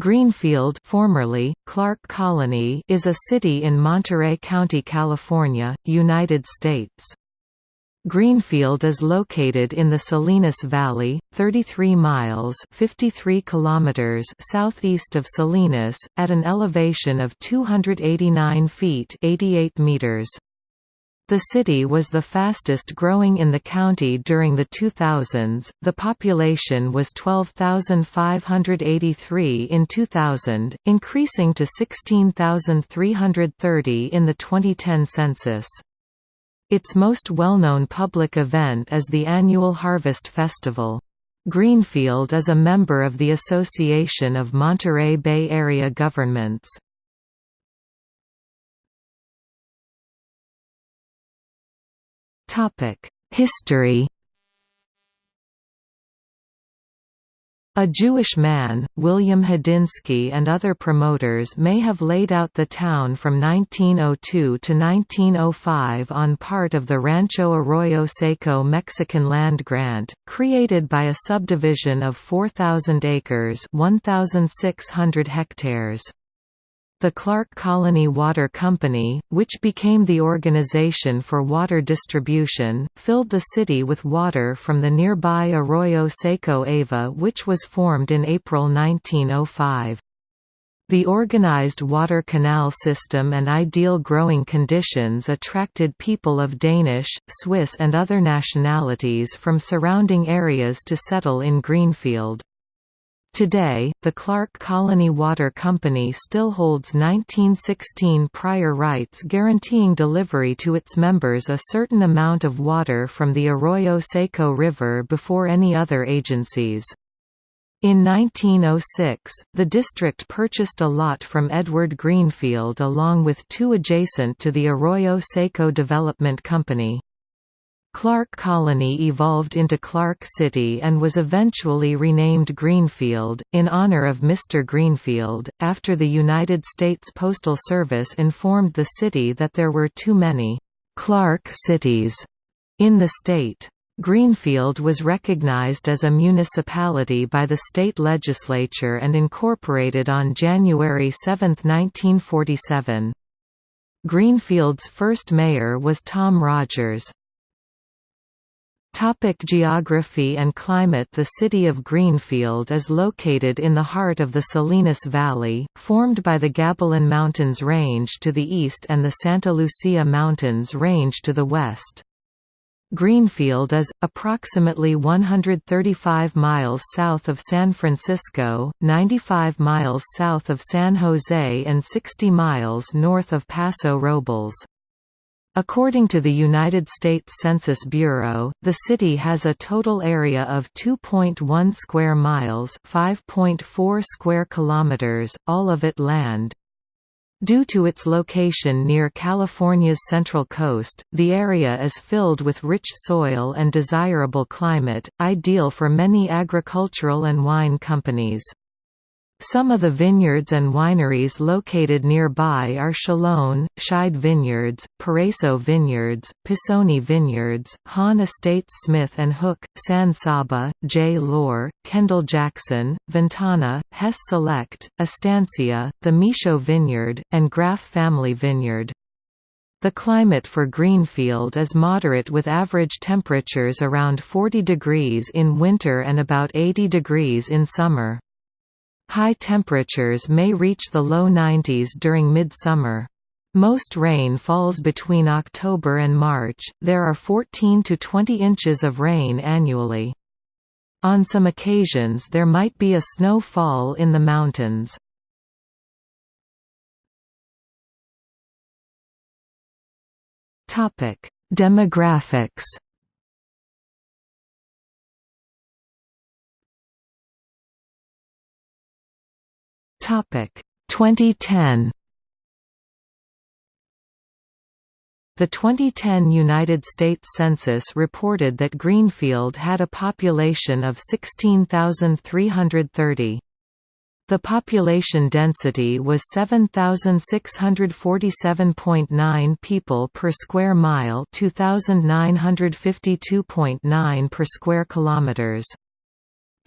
Greenfield formerly, Clark Colony is a city in Monterey County, California, United States. Greenfield is located in the Salinas Valley, 33 miles 53 kilometers southeast of Salinas, at an elevation of 289 feet 88 meters. The city was the fastest growing in the county during the 2000s. The population was 12,583 in 2000, increasing to 16,330 in the 2010 census. Its most well-known public event is the annual Harvest Festival. Greenfield is a member of the Association of Monterey Bay Area Governments. History A Jewish man, William Hadinsky and other promoters may have laid out the town from 1902 to 1905 on part of the Rancho Arroyo Seco Mexican land grant, created by a subdivision of 4,000 acres 1,600 hectares. The Clark Colony Water Company, which became the organization for water distribution, filled the city with water from the nearby Arroyo Seco Ava which was formed in April 1905. The organized water canal system and ideal growing conditions attracted people of Danish, Swiss and other nationalities from surrounding areas to settle in Greenfield. Today, the Clark Colony Water Company still holds 1916 prior rights guaranteeing delivery to its members a certain amount of water from the Arroyo Seco River before any other agencies. In 1906, the district purchased a lot from Edward Greenfield along with two adjacent to the Arroyo Seco Development Company. Clark Colony evolved into Clark City and was eventually renamed Greenfield, in honor of Mr. Greenfield, after the United States Postal Service informed the city that there were too many «Clark cities» in the state. Greenfield was recognized as a municipality by the state legislature and incorporated on January 7, 1947. Greenfield's first mayor was Tom Rogers. Topic geography and climate The city of Greenfield is located in the heart of the Salinas Valley, formed by the Gabilan Mountains Range to the east and the Santa Lucia Mountains Range to the west. Greenfield is, approximately 135 miles south of San Francisco, 95 miles south of San Jose and 60 miles north of Paso Robles. According to the United States Census Bureau, the city has a total area of 2.1 square miles, 5.4 square kilometers, all of it land. Due to its location near California's central coast, the area is filled with rich soil and desirable climate, ideal for many agricultural and wine companies. Some of the vineyards and wineries located nearby are Chalone, Scheid Vineyards, Paraiso Vineyards, Pisoni Vineyards, Hahn Estates Smith and Hook, San Saba, J. Lohr, Kendall Jackson, Ventana, Hess Select, Estancia, the Michaud Vineyard, and Graff Family Vineyard. The climate for Greenfield is moderate with average temperatures around 40 degrees in winter and about 80 degrees in summer. High temperatures may reach the low 90s during midsummer. Most rain falls between October and March, there are 14 to 20 inches of rain annually. On some occasions there might be a snow fall in the mountains. Demographics Topic 2010 The 2010 United States Census reported that Greenfield had a population of 16,330. The population density was 7,647.9 people per square mile 2,952.9 per square kilometers.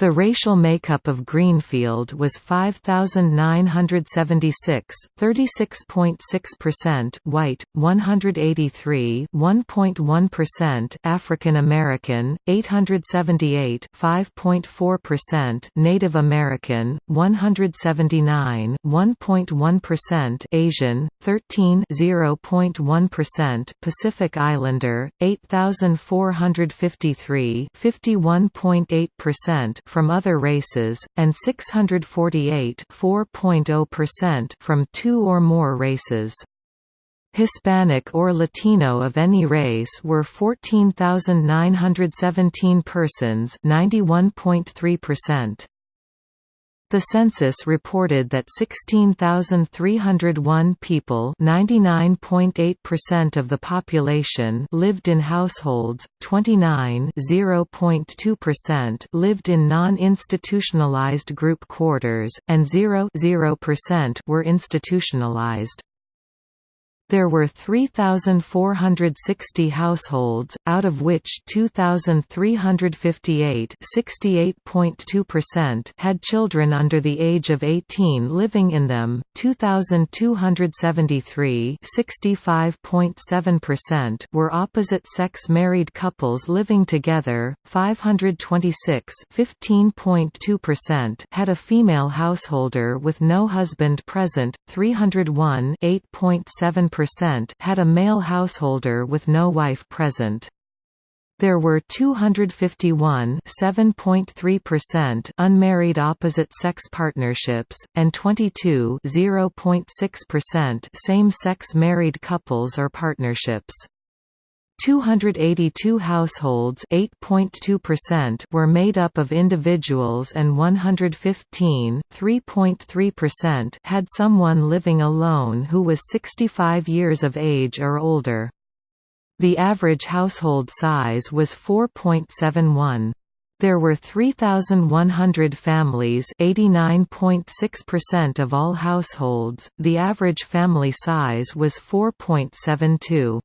The racial makeup of Greenfield was 5,976 36.6% white, 183 1.1% African American, 878 5.4% Native American, 179 1.1% Asian, 13 0.1% Pacific Islander, 8,453 51.8% from other races, and 648 from two or more races. Hispanic or Latino of any race were 14,917 persons 91.3%. The census reported that 16,301 people (99.8% of the population) lived in households, 29 (0.2%) lived in non-institutionalized group quarters, and 0 0% were institutionalized. There were 3,460 households, out of which 2,358 had children under the age of 18 living in them, 2,273 were opposite-sex married couples living together, 526 had a female householder with no husband present, 301 8.7% had a male householder with no wife present. There were 251 7.3% unmarried opposite-sex partnerships, and 22 0.6% same-sex married couples or partnerships. 282 households were made up of individuals and 115 had someone living alone who was 65 years of age or older. The average household size was 4.71. There were 3,100 families 89.6% of all households, the average family size was 4.72.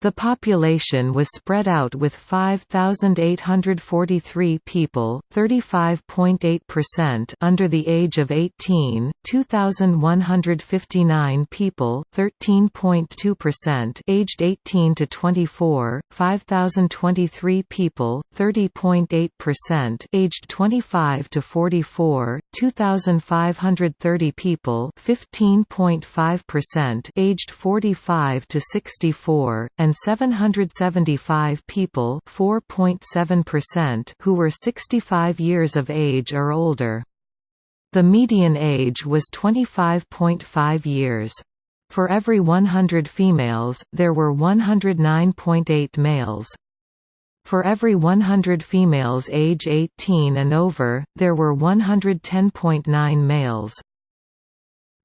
The population was spread out with 5,843 people 35.8% under the age of 18, 2,159 people 13.2% aged 18 to 24, 5,023 people 30.8% aged 25 to 44, 2,530 people 15.5% aged 45 to 64, and and 775 people who were 65 years of age or older. The median age was 25.5 years. For every 100 females, there were 109.8 males. For every 100 females age 18 and over, there were 110.9 males.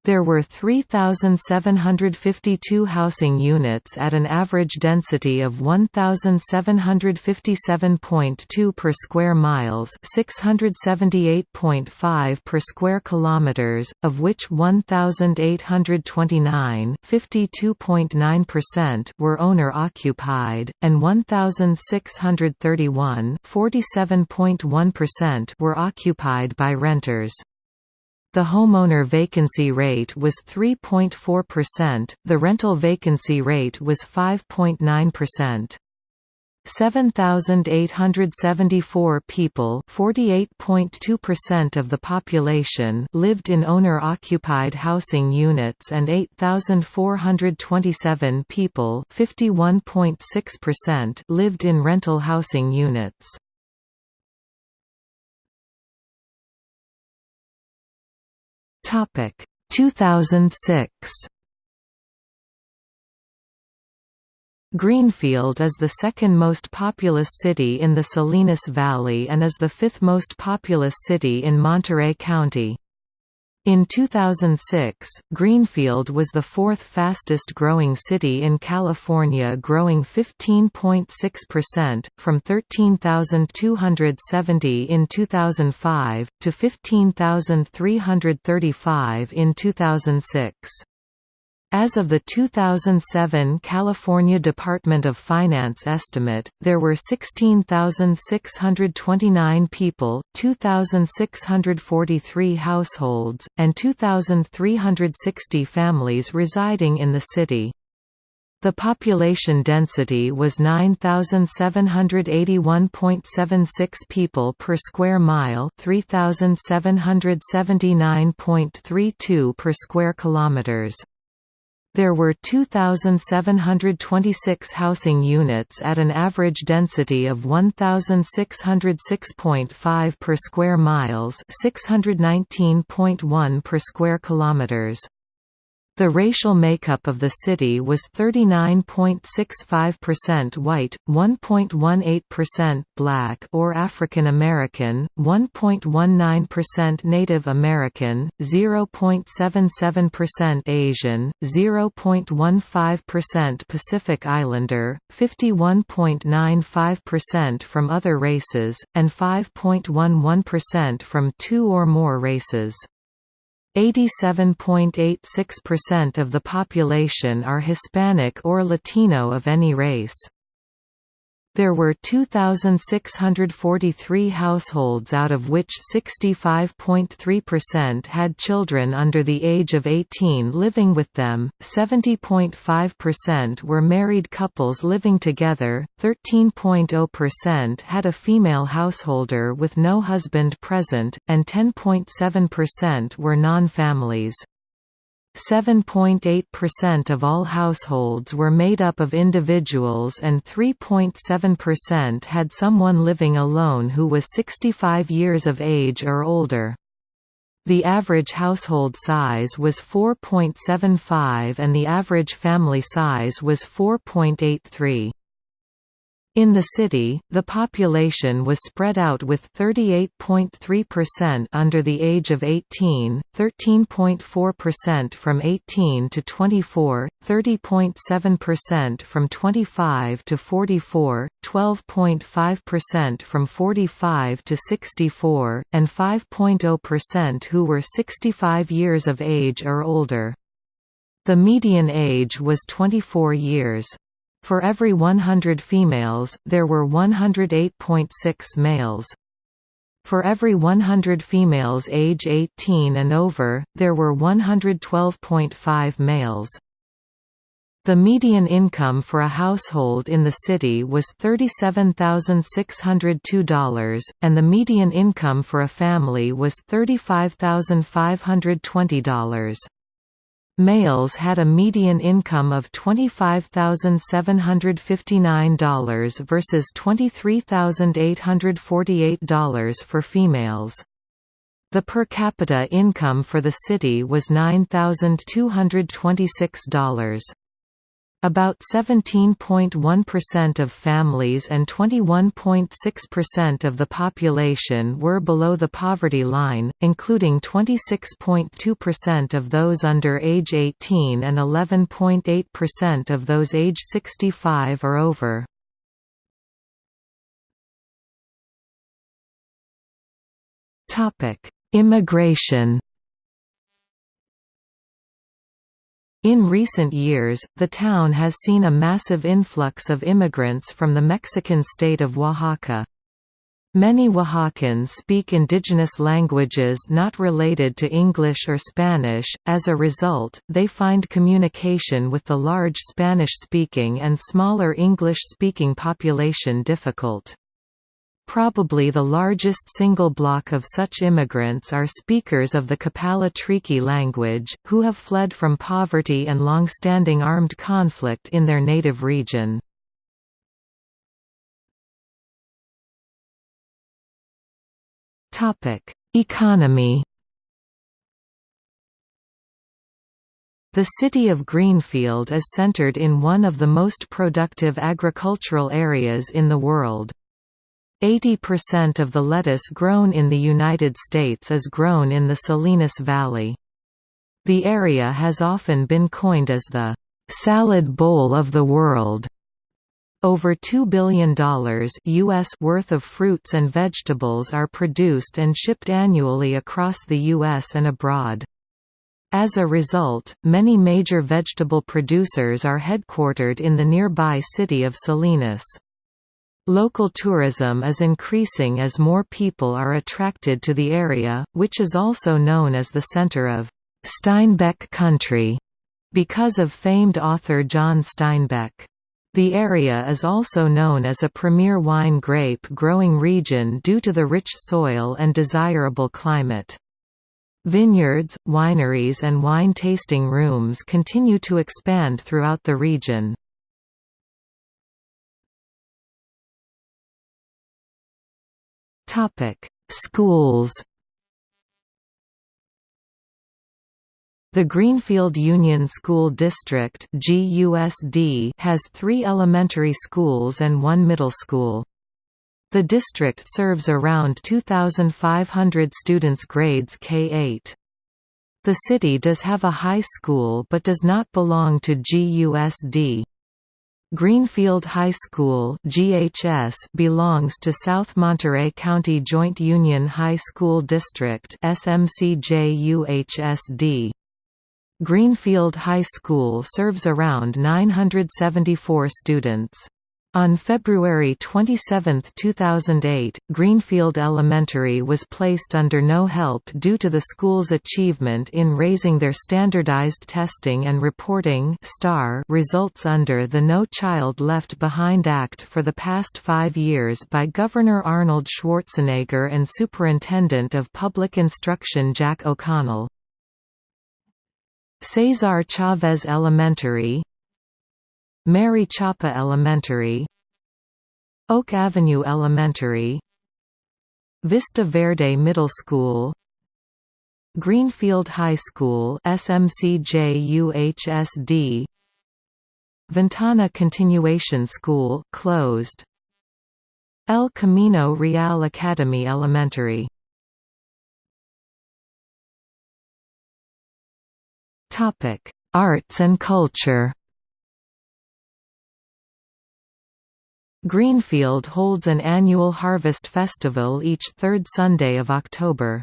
There were 3,752 housing units at an average density of 1,757.2 per square miles 678.5 per square kilometers, of which 1,829 52.9% were owner-occupied, and 1,631 47.1% were occupied by renters. The homeowner vacancy rate was 3.4%, the rental vacancy rate was 5.9%. 7,874 people (48.2% of the population lived in owner-occupied housing units and 8,427 people (51.6%) lived in rental housing units. Topic 2006 Greenfield is the second most populous city in the Salinas Valley and is the fifth most populous city in Monterey County. In 2006, Greenfield was the fourth fastest growing city in California growing 15.6%, from 13,270 in 2005, to 15,335 in 2006. As of the 2007 California Department of Finance estimate, there were 16,629 people, 2,643 households, and 2,360 families residing in the city. The population density was 9781.76 people per square mile, 3779.32 per square kilometers. There were 2,726 housing units at an average density of 1,606.5 per square miles 619.1 per square kilometers. The racial makeup of the city was 39.65% white, 1.18% black or African American, 1.19% Native American, 0.77% Asian, 0.15% Pacific Islander, 51.95% from other races, and 5.11% from two or more races. 87.86% of the population are Hispanic or Latino of any race. There were 2,643 households out of which 65.3% had children under the age of 18 living with them, 70.5% were married couples living together, 13.0% had a female householder with no husband present, and 10.7% were non-families. 7.8% of all households were made up of individuals and 3.7% had someone living alone who was 65 years of age or older. The average household size was 4.75 and the average family size was 4.83. In the city, the population was spread out with 38.3% under the age of 18, 13.4% from 18 to 24, 30.7% from 25 to 44, 12.5% from 45 to 64, and 5.0% who were 65 years of age or older. The median age was 24 years. For every 100 females, there were 108.6 males. For every 100 females age 18 and over, there were 112.5 males. The median income for a household in the city was $37,602, and the median income for a family was $35,520. Males had a median income of $25,759 versus $23,848 for females. The per capita income for the city was $9,226. About 17.1% of families and 21.6% of the population were below the poverty line, including 26.2% of those under age 18 and 11.8% of those age 65 or over. Immigration In recent years, the town has seen a massive influx of immigrants from the Mexican state of Oaxaca. Many Oaxacans speak indigenous languages not related to English or Spanish, as a result, they find communication with the large Spanish-speaking and smaller English-speaking population difficult. Probably the largest single block of such immigrants are speakers of the Copala Triqui language, who have fled from poverty and long-standing armed conflict in their native region. Economy The city of Greenfield is centered in one of the most productive agricultural areas in the world. 80% of the lettuce grown in the United States is grown in the Salinas Valley. The area has often been coined as the «salad bowl of the world». Over $2 billion US worth of fruits and vegetables are produced and shipped annually across the U.S. and abroad. As a result, many major vegetable producers are headquartered in the nearby city of Salinas. Local tourism is increasing as more people are attracted to the area, which is also known as the center of Steinbeck country, because of famed author John Steinbeck. The area is also known as a premier wine grape growing region due to the rich soil and desirable climate. Vineyards, wineries and wine tasting rooms continue to expand throughout the region. Schools The Greenfield Union School District has three elementary schools and one middle school. The district serves around 2,500 students grades K-8. The city does have a high school but does not belong to GUSD. Greenfield High School GHS belongs to South Monterey County Joint Union High School District SMCJUHSD. Greenfield High School serves around 974 students. On February 27, 2008, Greenfield Elementary was placed under no help due to the school's achievement in raising their standardized testing and reporting STAR results under the No Child Left Behind Act for the past five years by Governor Arnold Schwarzenegger and Superintendent of Public Instruction Jack O'Connell. Cesar Chavez Elementary Mary Chapa Elementary Oak Avenue Elementary Vista Verde Middle School Greenfield High School SMCJUHSD Ventana Continuation School closed. El Camino Real Academy Elementary. Topic Arts and culture Greenfield holds an annual Harvest Festival each third Sunday of October.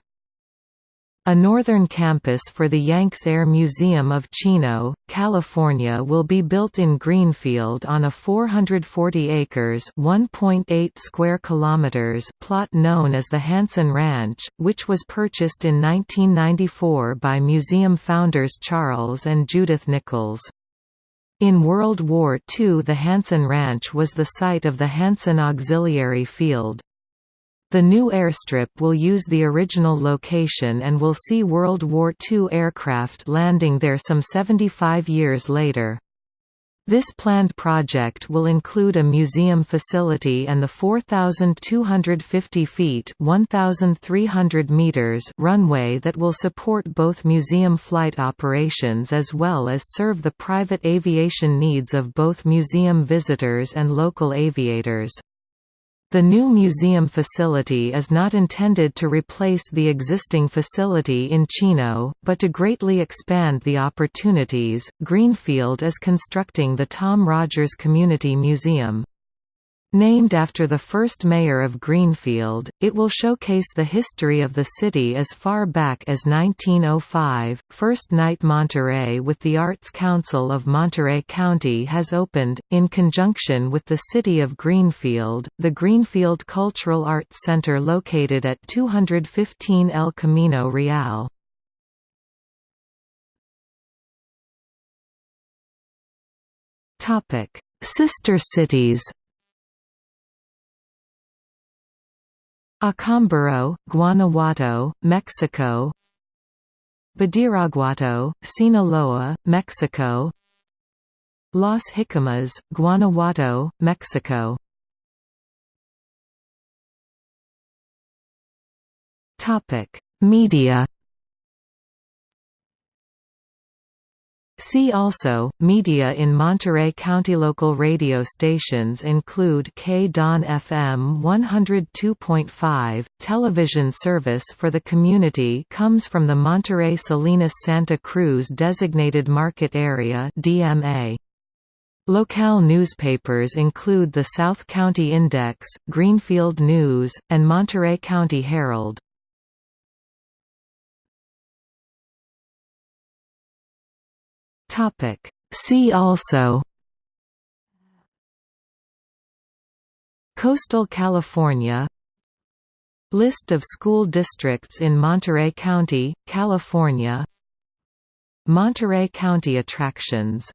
A northern campus for the Yanks Air Museum of Chino, California will be built in Greenfield on a 440 acres (1.8 square kilometers) plot known as the Hansen Ranch, which was purchased in 1994 by museum founders Charles and Judith Nichols. In World War II the Hansen Ranch was the site of the Hansen Auxiliary Field. The new airstrip will use the original location and will see World War II aircraft landing there some 75 years later. This planned project will include a museum facility and the 4,250 feet 1,300 meters runway that will support both museum flight operations as well as serve the private aviation needs of both museum visitors and local aviators. The new museum facility is not intended to replace the existing facility in Chino, but to greatly expand the opportunities. Greenfield is constructing the Tom Rogers Community Museum. Named after the first mayor of Greenfield, it will showcase the history of the city as far back as 1905. First Night Monterey with the Arts Council of Monterey County has opened, in conjunction with the city of Greenfield, the Greenfield Cultural Arts Center located at 215 El Camino Real. Sister cities Acámbaro, Guanajuato, Mexico. Badiraguato, Sinaloa, Mexico. Las Jicamas, Guanajuato, Mexico. Media See also, media in Monterey County. Local radio stations include K-Don FM 102.5, television service for the community comes from the Monterey Salinas Santa Cruz Designated Market Area DMA. Locale newspapers include the South County Index, Greenfield News, and Monterey County Herald. See also Coastal California List of school districts in Monterey County, California Monterey County attractions